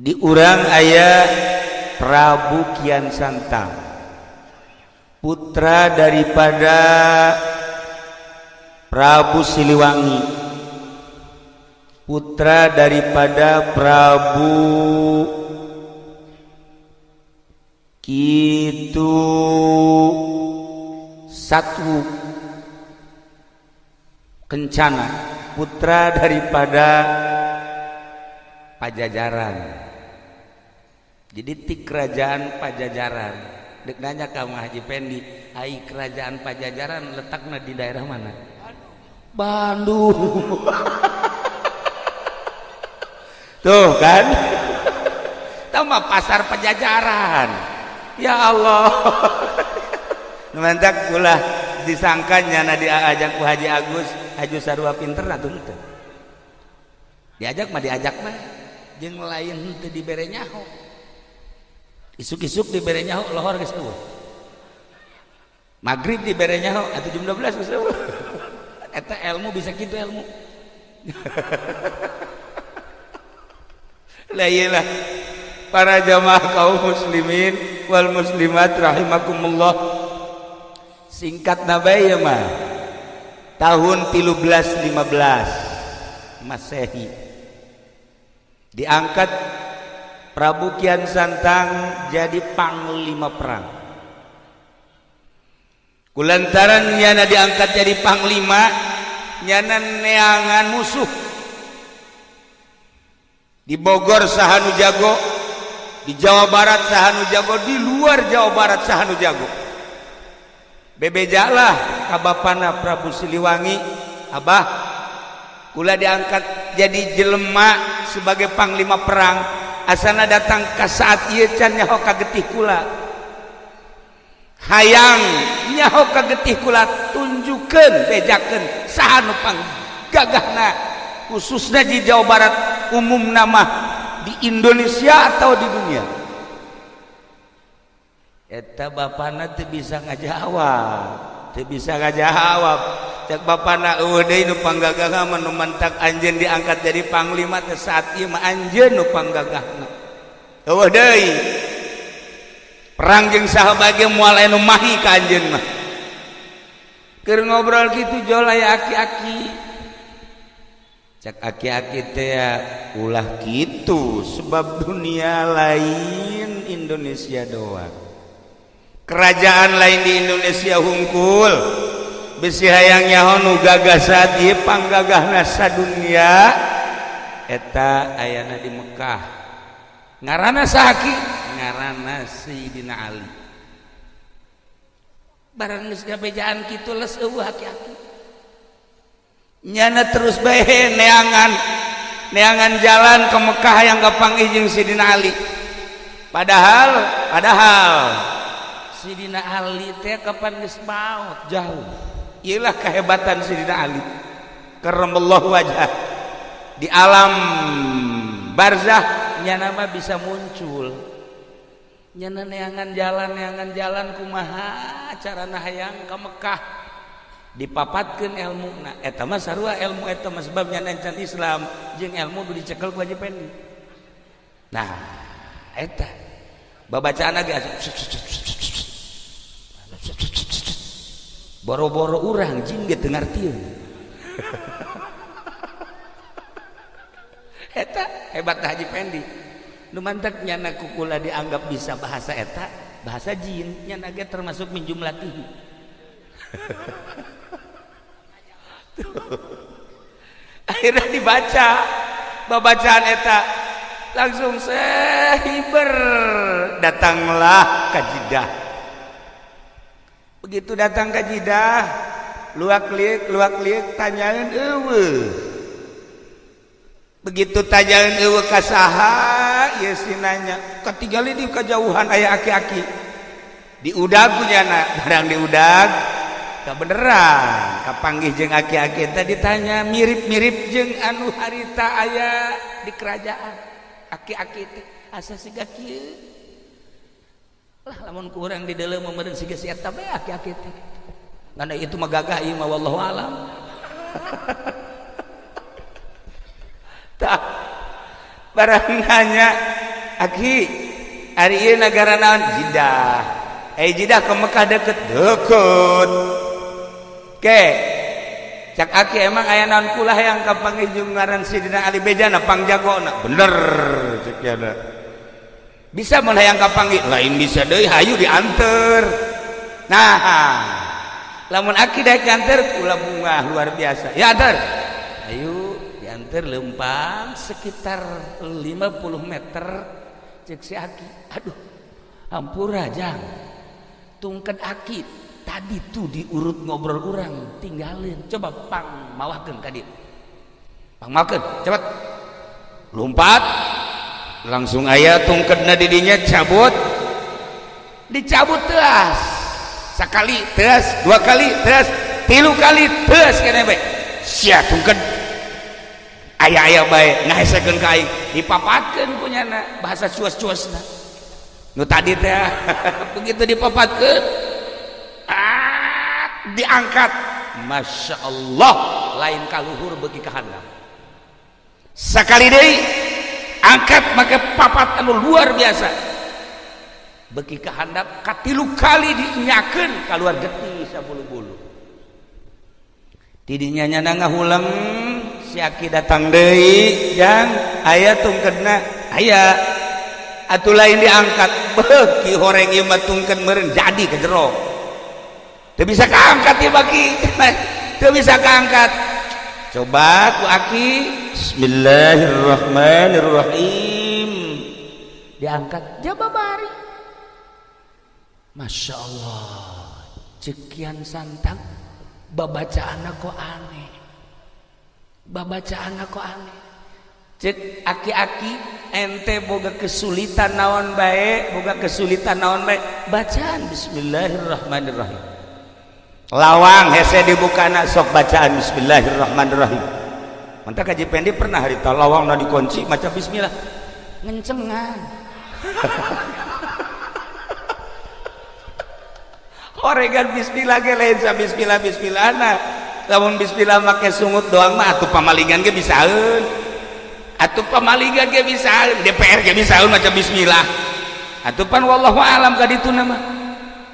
diurang ayat Prabu Kian Santang. Putra daripada Prabu Siliwangi. Putra daripada Prabu Kitu Satu Kencana. Putra daripada Pajajaran jadi ti kerajaan Pajajaran. Dek nanya kamu Haji Pendi ai kerajaan Pajajaran letaknya di daerah mana? Bandung. Tuh kan? Tama pasar Pajajaran. Ya Allah. Numantak pula disangkanya na diajak ku Haji Agus Haji Sarwa pinter atuh teu diajak mah diajak mah. Jeung lain teu dibere nyaho isuk-isuk dibere nyaho lohor geus eueuh. Maghrib dibere nyaho atuh jam 12 geus eueuh. Eta ilmu bisa kitu ilmu lah iyalah para jamaah kaum muslimin wal muslimat rahimakumullah. Singkat nabai ya mah tahun 1315 masehi. Diangkat Prabu Kian Santang jadi panglima perang. Kulantaran nyana diangkat jadi panglima nyana neangan musuh. Di Bogor Sahanu Jago. Di Jawa Barat Sahanu Jago. Di luar Jawa Barat Sahanu Jago. Bebejalah kabapana Prabu Siliwangi. Abah kula diangkat jadi jelema sebagai panglima perang asana datang ke saat ieu can nyaho kagetih kula. Hayang nyaho ka getih kula tunjukkeun bejakeun. Saha nu panggagahna? Khususna di Jawa Barat umum nama di Indonesia atau di dunia? Eta bapana teu bisa ngajawab teu bisa ngajawab. Cek bapana eueuh deui nu panggagahna mah nu mantak anjeun diangkat jadi panglima teh saat nu panggagahna eueuh deui. Perang jeung sahabat ge moal anu mahi ka anjeun mah. Keur ngobrol kitu jol aya aki-aki. Cek aki-aki teh ulah gitu sebab dunia lain Indonesia doang. Kerajaan lain di Indonesia hungkul besi gagah gagasan panggagah nasa dunia eta ayana di Mekah. Ngarana Saki ngarana Sayyidina Ali. Barang geus gabejaan kitu les eueuh aki-aki nyana terus bae neangan neangan jalan ke Mekah yang gampang jeung Sayyidina Ali. Padahal padahal Sayyidina Ali teh kapan geus maut jauh. Iyalah kehebatan Sidina Ali karamallahu wajah di alam barzah nyana mah bisa muncul nyana neangan jalan neangan jalan kumaha carana hayang ke Mekah dipapatkan ilmu nah eta mah sarua ilmu eta mah sebab nyana encan Islam jeung ilmu kudu dicekel ku Haji Pendi nah eta babacaan lagi boro-boro urang jing ge teu ngartieun eta hebat Haji Pendi nu mantep nyana kukula dianggap bisa bahasa eta bahasa jin. Nyana ge termasuk min jumlatihi akhirnya dibaca babacaan eta. Langsung sehiber datanglah kajidah begitu datang ke jidah luak liek luak liek tanyain ewe. Begitu tanyain ewe kasaha ya sinanya li di kejauhan ayah aki-aki. Diudag punya anak barang diudag tak beneran kapanggih jeng aki-aki. Tadi ditanya mirip-mirip jeng anu harita ayah di kerajaan? Aki-aki asa siga kieu? namun kurang di dalam memerin si geus eta bae aki-aki teh. Ngana itu mah gagah ieu mah wallahu alam. Tak barang hanya aki hari ieu negara naon? Jidah. Eh jidah ke Mekah deket? Deket. Ke? Cak aki emang aya naon kulah yang kapanggih jeung ngaran sidina Ali Bejana pangjagona bener cek ya bisa mulai yang kapanggil lain bisa deh hayu diantar nah lamun aki daik antar kula bunga luar biasa. Ya antar. Ayo diantar lempang sekitar 50 meter. Cek si aki. Aduh ampura jang tungken aki tadi tuh diurut ngobrol orang tinggalin. Coba pang mawahkan kadi pang mawahkan cepat lompat langsung ayah tungkedna didinya cabut. Dicabut teras. Sekali teras dua kali teras tilu kali teras kena baik sia tungken ayah-ayah baik ngahesekeun ka aing. Dipapatkeun kunyana bahasa cuas-cuasna. Nu tadi teh begitu dipapatkeun ah, diangkat. Masya Allah lain kaluhur bagi kahandap sekali deh angkat maka papat anu luar biasa. Beki kehandap katilu kali diinyakan keluar getih sabulu-bulu. Tidinya nyana ngahuleng si aki datang deui jang aya tungkeunna aya atuh lain diangkat. Beki horeng ieu mah tungkeun meureun jadi ke jero teu bisa kaangkat ieu baki teu bisa kaangkat coba ku aki. Bismillahirrahmanirrahim. Diangkat. Jababari Masya Allah. Cekian santang. Babacaan kok aneh. Babacaan kok aneh. Cek aki-aki ente boga kesulitan naon baik boga kesulitan naon baik bacaan. Bismillahirrahmanirrahim lawang hese dibukana sok bacaan. Bismillahirrahmanirrahim. Mantap kaji pendi pernah hari lawang na dikunci macam Bismillah. Ngencengan. Oregan Bismillah ge lain sa Bismillah Bismillah na. Lamun Bismillah make sungut doang mah atuh pamalingan ge bisaeun atuh pamalingan ge bisaeun DPR ge bisaeun macam Bismillah. Atuh pan wallahu alam ka ditu nama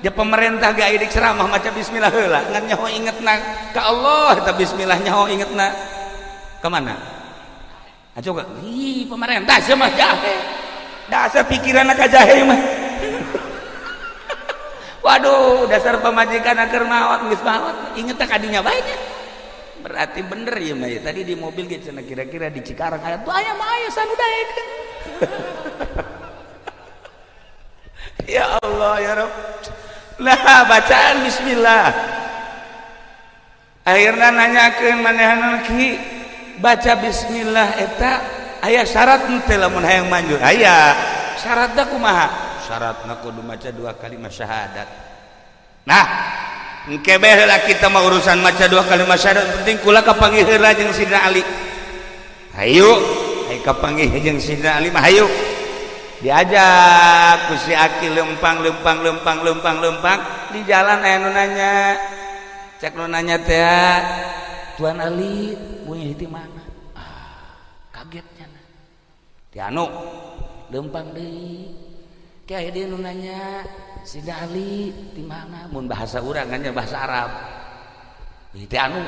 dia pemerintah gak idik ceramah macam Bismillah heula. Ngan nyaho ingetna ka Allah eta Bismillah nyaho ingetna ke mana nah, coba. Ih pemerintah sih mah jahe. Dasar pikiran anak jahe mah. Waduh dasar pemajikan agar mawat nggak mawat. Inget tak adinya banyak? Berarti bener ya mah ya tadi di mobil gitu nah kira-kira di Cikarang ayat tuh ayam ayam sanu daek ya Allah ya Rob lah bacaan Bismillah. Akhirnya nanyakan manehan ki baca Bismillah eta ayah syarat nute lamun hayang manjur. Ayah syaratnya kumaha? Syaratnya kudu maca dua kalimat syahadat. Nah engkebeh lah kita mau urusan maca dua kalimat syahadat. Penting kula kapanggih lah jeung Sidna Ali. Hayu ayo kapanggih jeung sidra Ali mah hayu. Diajak ku si Aki lempang lempang lempang lempang lempang. Di jalan aya nu nanya. Cek nu nanya teh Tuan Ali punya itu mana? Ah, kagetnya ti anu lempang deui. Kayak dia nu nanya si Ali di mana? Mun bahasa urang kan bahasa Arab. Itu anu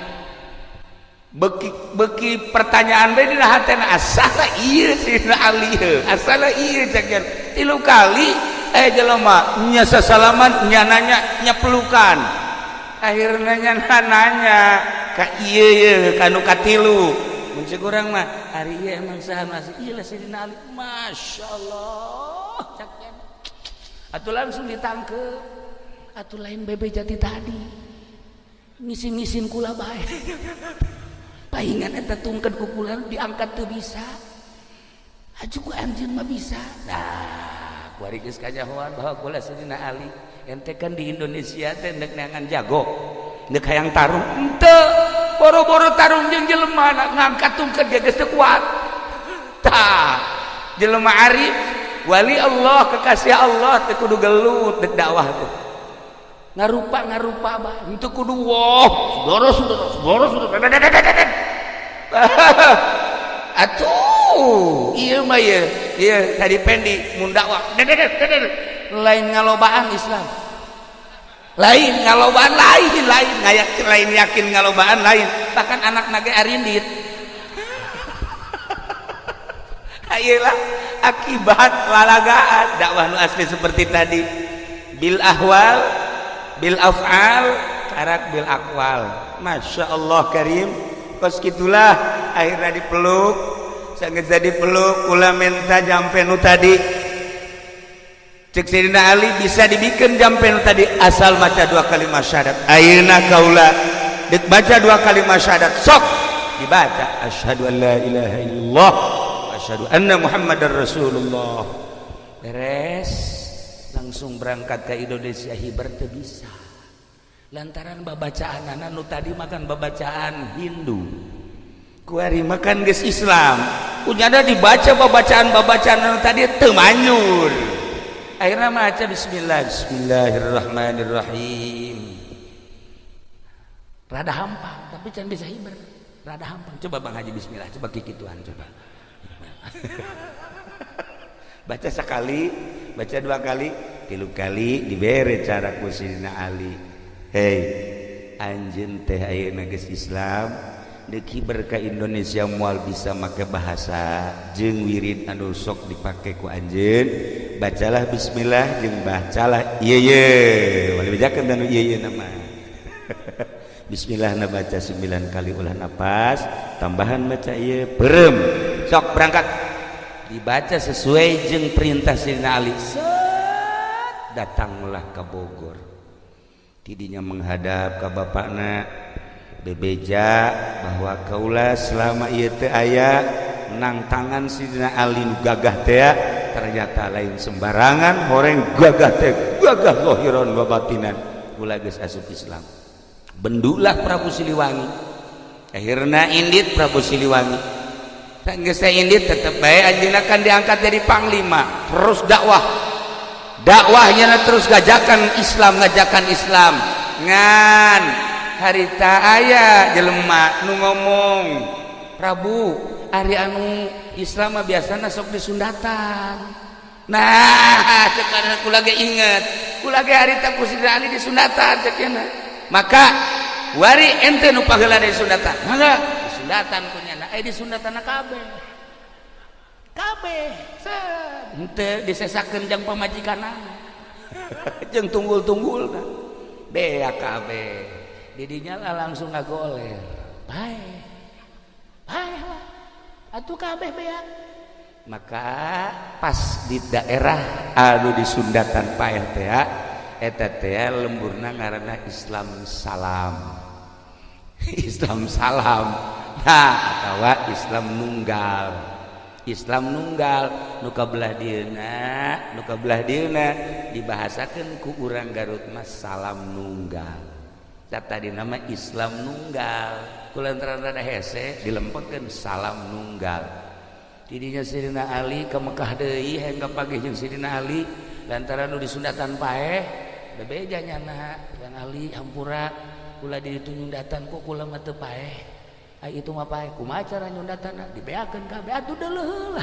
beki beki pertanyaan bae dina hatena asala ieu dina alih asala ieu jajan tilu kali eh jelema nya sasalaman nya nanya nya pelukan. Akhirnya nya nanya ka ieu ye kanu katilu mun kurang mah hari ieu emang saha masih ieu lah sidina alih. Masyaallah jajan atuh langsung ditangkep. Atuh lain bebe jati tadi. Ngisin-ngisin kula bae. paingan eta tungkeun ku kula diangkat teu bisa. Aju ku anjeun mah bisa. Nah kuari geus kajahoan bahwa kula sidina Ali ente kan di Indonesia teh neuk neangan jago neuk hayang tarung. Henteu boro-boro tarung jeung jelema ngangkat tungkeun ge geus teu kuat. Tah jelema arif wali Allah kekasih Allah teu kudu gelut dek dakwah teh ngarupa ngarupa bah itu kudu saudara saudara saudara saudara atuh. Iya mah iya. Iya tadi pendi mun dakwah lain ngalobaan Islam. Lain ngalobaan lain lain. Ngayak lain yakin ngalobaan lain. Bahkan anak nage arindit. Ayolah akibat lalagaan. Dakwah nu asli seperti tadi. Bil ahwal bil af'al karak bil akwal Masya Allah Karim. Kos gitulah akhirnya dipeluk. Sangat jadi peluk kula minta jampe nu tadi. Cek Sayyidina Ali bisa dibikin jampe nu tadi. Asal baca dua kalimat syahadat. Ayeuna kaula dik baca dua kalimat syahadat sok dibaca. Asyhadu an la ilaha illallah asyhadu anna muhammadar rasulullah. Beres langsung berangkat ke Indonesia hibar teu bisa. Lantaran babacaan anak nu tadi makan babacaan Hindu. Kuari makan ges Islam punyada dibaca babacaan babacaan anu tadi temanyur akhirnya maca bismillah. Bismillahirrahmanirrahim. Rada hampang tapi can bisa hibar rada hampang. Coba bang haji bismillah. Coba kiki tuhan coba. Baca sekali baca dua kali tilu kali diberi cara kusidina Ali. Hei anjen teh ayeuna geus Islam deki berka Indonesia mual bisa make bahasa jeung wirid anu sok dipake ku anjeun bacalah bismillah jeung bacalah ieu ieu. Wali bejakeun dan ieu ieu nama. Bismillah na baca 9 kali ulah napas tambahan baca ieu berem sok berangkat. Dibaca sesuai jeng perintah Sina Ali. Set, datanglah ke Bogor. Tidinya menghadap ke bapakna bebeja bahwa kaulah selama ia teu aya menang tangan Sidina Ali gagah teh ternyata lain sembarangan horeng gagah teh gagah zahiran wa batinan. Ulah geus asup Islam. Bendulah Prabu Siliwangi. Akhirnya indit Prabu Siliwangi. Geus indit tetep bae anjeunna kan diangkat jadi panglima. Terus dakwah dakwahnya terus gajakan Islam ngajakan Islam. Ngan harita ayah jelemak nu ngomong. Prabu Ari anu Islam biasa sok di Sundatan nah sekarang aku lagi inget. Aku lagi harita kusidani di Sundatan cekena maka wari ente nu pagelan di Sundatan enggak di Sundatan punya eh di Sundatan kabeh. Kabeh. Ente disesakeun jang pamajikan jeung tunggul-tunggul. Bea kabeh. Didinya lah langsung ngagoler. Bae bae atuh kabeh bea. Maka pas di daerah anu di Sunda tanpa teh eta teh lemburna ngaranna Islam salam. Islam salam. Atau Islam nunggal Islam nunggal nuka belah Dina nuka belah Dina dibahasakan ku urang Garut Mas salam nunggal. Kata di nama Islam nunggal. Kulantaran rada hese dilempengkeun salam nunggal. Tidinya Sidina Ali ke Mekah deui hingga pagi jeung Sidina Ali lantaran nu disundatan pae bebeja nyana yang Ali hampura kula ditunjung datang ku kula mah teu pae itu mah pae kumaha cara nyundatan dibeakeun kabeh atuh deuleuh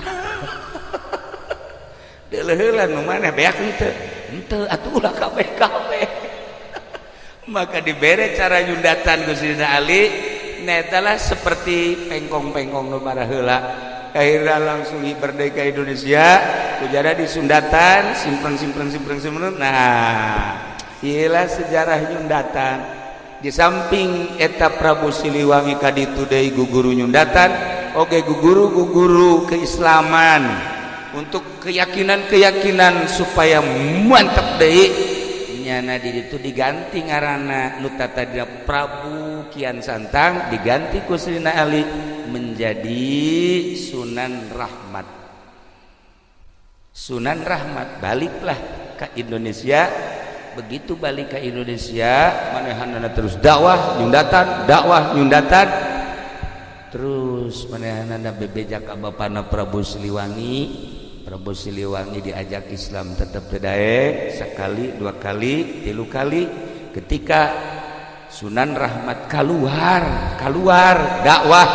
deuleuh nu maneh beakeun teu henteu atuh ulah kabeh kabeh maka dibere cara nyundatan Gustina Ali netalah seperti pengkong-pengkong nu heula. Akhirnya langsung berdeka Indonesia kujara di Sundatan simpen simpen simpen simpen nah inilah sejarah nyundatan di samping eta Prabu Siliwangi kaditu deui guguru nyundatan oke guguru guguru keislaman. Untuk keyakinan-keyakinan supaya mantap deui nyana di itu diganti ngaranna nu tadinya Prabu Kian Santang diganti ku Srina Ali menjadi Sunan Rahmat. Sunan Rahmat baliklah ke Indonesia begitu balik ke Indonesia manehanana terus dakwah nyundatan dakwah nyundatan. Terus manehanana bebejak ka bapana Prabu Siliwangi. Prabu Siliwangi diajak Islam tetap tedae sekali dua kali tilu kali. Ketika Sunan Rahmat keluar keluar dakwah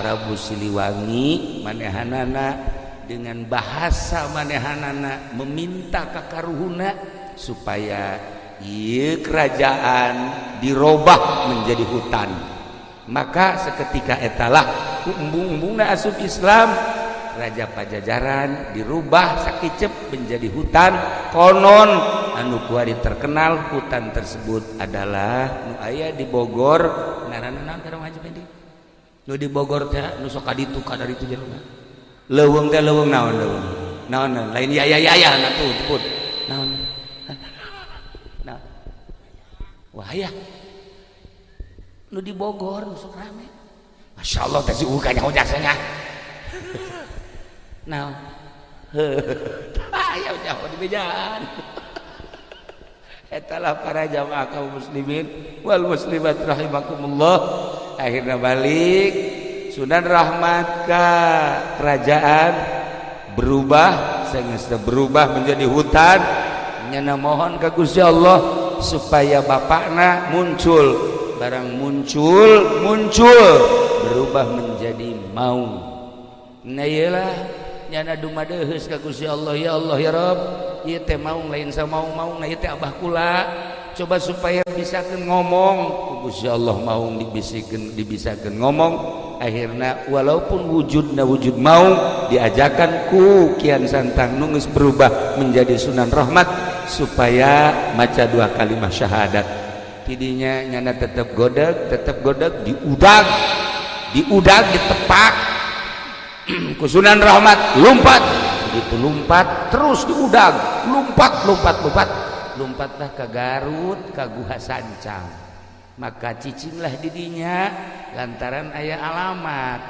Prabu Siliwangi manehanana dengan bahasa manehanana meminta kakaruhuna supaya ia kerajaan dirubah menjadi hutan. Maka seketika etalah umbung-umbungna asup Islam Raja Pajajaran dirubah sakicep menjadi hutan. Konon anu kuari terkenal hutan tersebut adalah nu aya di Bogor ngaranna naon ka Haji Pendi nu di Bogor teh nu sok kaditu ka dari itu jelema leuweung teh leuweung naon leuweung. Naon lain ya ya ya ya na wahaya. Nu di Bogor nu sok rame. Masya Allah teh si Uka nyaho jasanya. Nah ayo jauh di bejaan. Etalah para jamaah kaum muslimin. Wal muslimat rahimakumullah. Akhirnya balik. Sunan Rahmat ke kerajaan berubah sehingga berubah menjadi hutan. Nyana mohon ke Gusti Allah supaya bapakna muncul. Barang muncul muncul. Berubah menjadi mau. Nah iyalah. Nyana dumadehus ka Gusti Allah. Ya Allah ya Rabb. Ieu teh mau lain sama mau mau. Nah ieu teh abah kula. Coba supaya bisakeun ngomong. Gusti Allah mau dibisikeun dibisakeun ngomong. Akhirnya walaupun wujudna wujud mau diajakan ku kian santang nungis berubah menjadi sunan rahmat. Supaya maca dua kalimat syahadat. Tidinya nyana tetap godek tetap godek diudag diudag ditepak. Kusunan rahmat lompat. Begitu lompat terus diudag lompat lompat lompat. Lompatlah ke Garut ke Guha Sancang. Maka cicinglah didinya lantaran ayah alamat.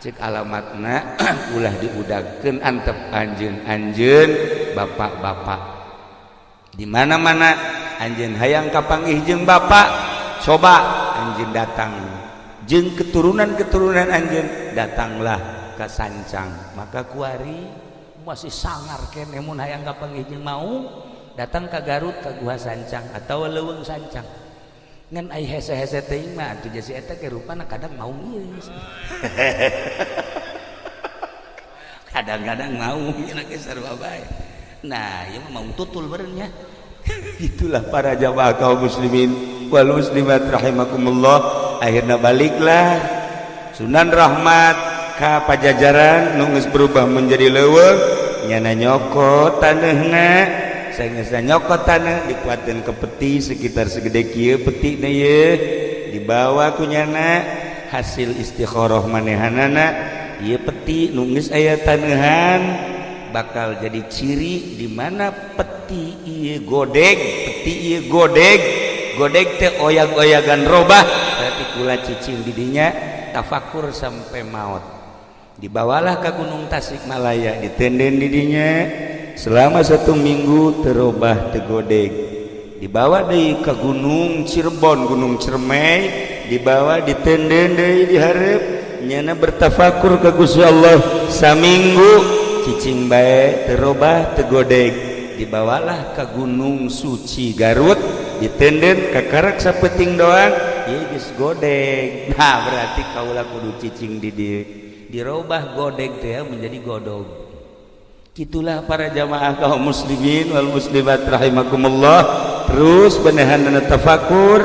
Cek alamatna ulah diudagkan antep anjen anjen bapak-bapak dimana-mana anjing hayang kapanggih jeung Bapak coba anjing datang. Jeng keturunan-keturunan anjing datanglah ke sancang. Maka kuari masih sangar kenemun hayang kapanggih jeung mau datang ke Garut ke Gua Sancang atau Leweng Sancang. Ngan ai hese hese teuing mah atuh jadi eta ke rupana kadang mau geus kadang-kadang mau nya ke sarua bae. nah ya mau tutul barengnya itulah para jamaah kaum muslimin wal muslimat rahimakumullah. Akhirnya baliklah. Sunan Rahmat ka pajajaran nunggus berubah menjadi leweng nyana nyokot taneuhna saya nyokot tanah dikuatin ke peti sekitar segede kieu peti na ye dibawa kunyana hasil istikharah manehanana ieu peti nungis aya tanahan bakal jadi ciri di mana peti iya godeg peti iya godeg godeg teh oyag-oyagan robah berarti kula cicing didinya tafakur sampai maut. Dibawalah ke gunung Tasikmalaya ditenden didinya selama satu minggu terubah tegodeg dibawa dari ke gunung Cirebon gunung Cermai dibawa di tenden dari diharap nyana bertafakur ke Gusti Allah saminggu cicing bae terubah tegodeg dibawalah ke gunung suci Garut di tenden ke karak sapeting doang ya geus godeg nah berarti kaulah kudu cicing di di dirubah godeg teh menjadi godog Itulah para jamaah kaum muslimin wal muslimat rahimakumullah. Terus benehanana tafakur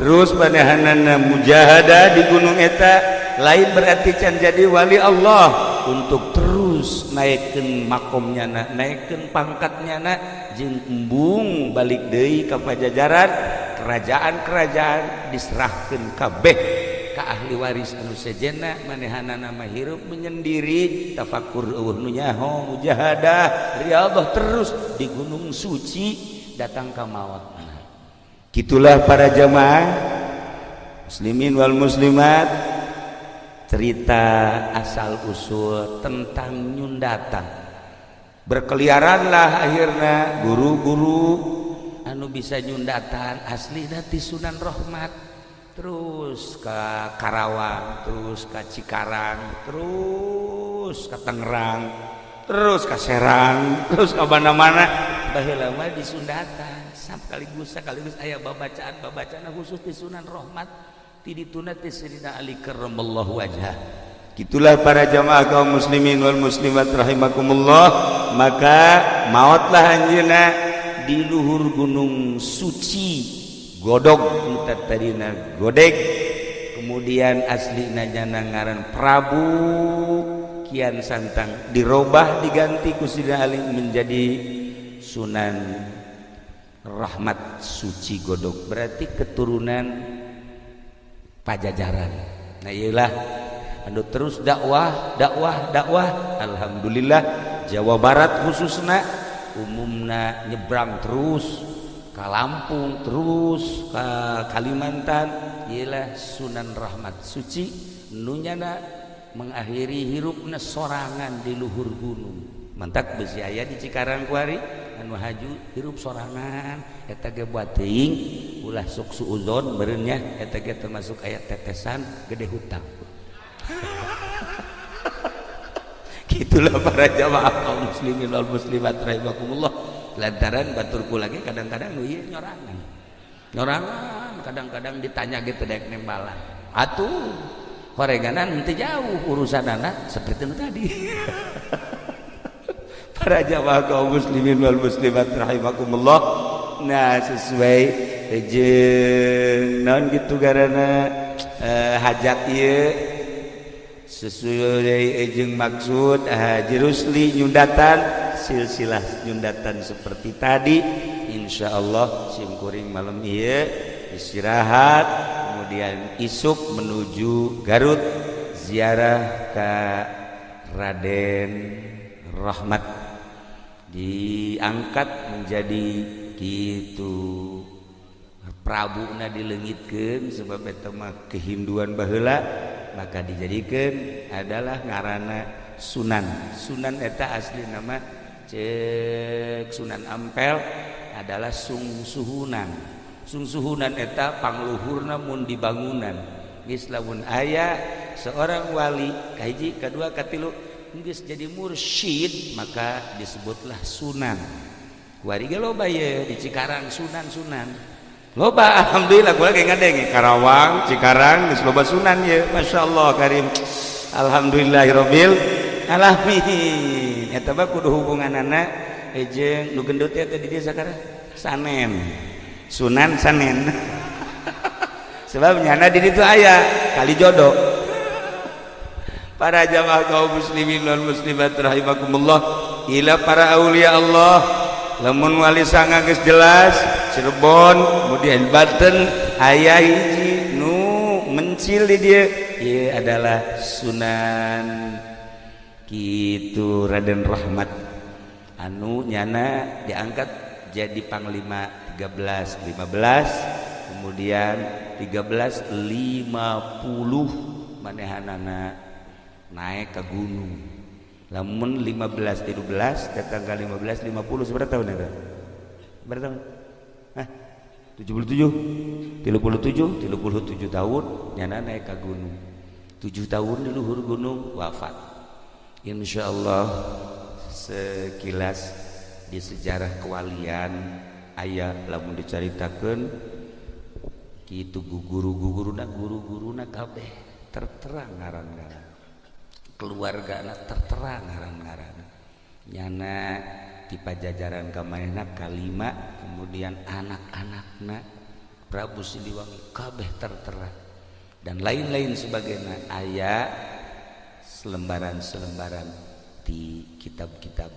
terus benehanana mujahadah di gunung eta. Lain berarti can jadi wali Allah. Untuk terus terus naikkan makomnya na naikkan pangkatnya na jembung balik deui ke pajajaran kerajaan-kerajaan diserahkan kabeh ke ahli waris anu sejena manehana nama hirup menyendiri tafakur uh nunyaho mujahadah riadah terus di gunung suci datang ke mawat gitulah para jamaah muslimin wal muslimat cerita asal usul tentang nyundatan berkeliaranlah akhirnya guru-guru. Anu bisa nyundatan asli dari Sunan Rahmat. Terus ke Karawang terus ke Cikarang terus ke Tangerang terus ke Serang terus ke mana-mana. Baheula mah di Sundatan sekaligus sekaligus aya babacaan babacaan khusus di Sunan Rahmat wajah itulah para jamaah kaum muslimin wal muslimat rahimakumullah. Maka mautlah anjeunna di luhur gunung suci godog kita tadina godeg. Kemudian asli najana ngaran Prabu Kian Santang dirubah diganti ku Sidina Ali menjadi Sunan Rahmat Suci Godok berarti keturunan Pajajaran. Nah iyalah. Anu terus dakwah dakwah dakwah. Alhamdulillah Jawa Barat khususnya umumna nyebrang terus ke Lampung terus ke Kalimantan. Ialah Sunan Rahmat Suci nunyana mengakhiri hirupna sorangan di luhur gunung mantap besi ayah di Cikarang kuari. Anu haju hirup sorangan. Eta ge buat teuing ulah sok suuzon beureunnya eta ge termasuk ayat tetesan gede hutang. Gitulah para jamaah kaum muslimin wal muslimat rahimakumullah. Lantaran baturku lagi kadang-kadang nu ieu nyorangan. Nyorangan kadang-kadang ditanya gitu dek nembalan. Atuh horenganan nanti jauh urusan anak seperti itu tadi jamaah kaum muslimin wal muslimat rahimakumullah. Nah sesuai jeung naon gitu garana? Uh, hajat ieu. Sesuai jeung maksud Haji Rusli nyundatan silsilah nyundatan seperti tadi. Insya Allah simkuring malam iya istirahat kemudian isuk menuju Garut ziarah ke Raden Rahmat diangkat menjadi gitu. Prabu na dilengitkan sebab mah kehinduan bahula maka dijadikan adalah ngarana Sunan. Sunan eta asli nama cek Sunan Ampel adalah sungsuhunan. Sungsuhunan eta pangluhurna mun dibangunan. Islamun ayah seorang wali kahiji kedua katilu geus jadi mursyid maka disebutlah sunan. Warga loba ye di Cikarang sunan-sunan loba alhamdulillah gue lagi ngadeng Karawang Cikarang geus loba sunan ye. Masya Allah karim alhamdulillahirabbil alamin. Eta mah kudu hubungan anak ejeng nu gendut eta di dia sakara sanen. Sunan sanen. Sebab nyana di ditu aya kali jodoh para jamaah kaum muslimin dan muslimat rahimakumullah ila para aulia Allah lamun wali sanga geus jelas Cirebon kemudian Banten aya hiji nu mencil di dia ieu adalah Sunan. Gitu Raden Rahmat. Anu nyana diangkat jadi panglima 13 15 kemudian 13 50 manehanana naik ke gunung. Lamun 15 13 datang ke 15 50 seberapa tahun itu? Berapa tahun? Hah? 77 37 37 tahun nyana naik ke gunung. 7 tahun di luhur gunung wafat. Insya Allah sekilas di sejarah kewalian ayah lamun diceritakan gitu guru-guru nak guru-guru nak kabeh terterang ngaran-ngaran keluarga anak terterang ngaran-ngaran nyana di pajajaran kamaina kalima kemudian anak-anakna Prabu Siliwangi kabeh terterang dan lain-lain sebagainya. Ayah selembaran-selembaran di kitab-kitab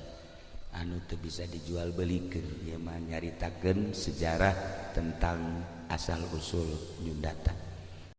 anu teu bisa dijual belikan ya mah nyaritakeun sejarah tentang asal usul nyundatan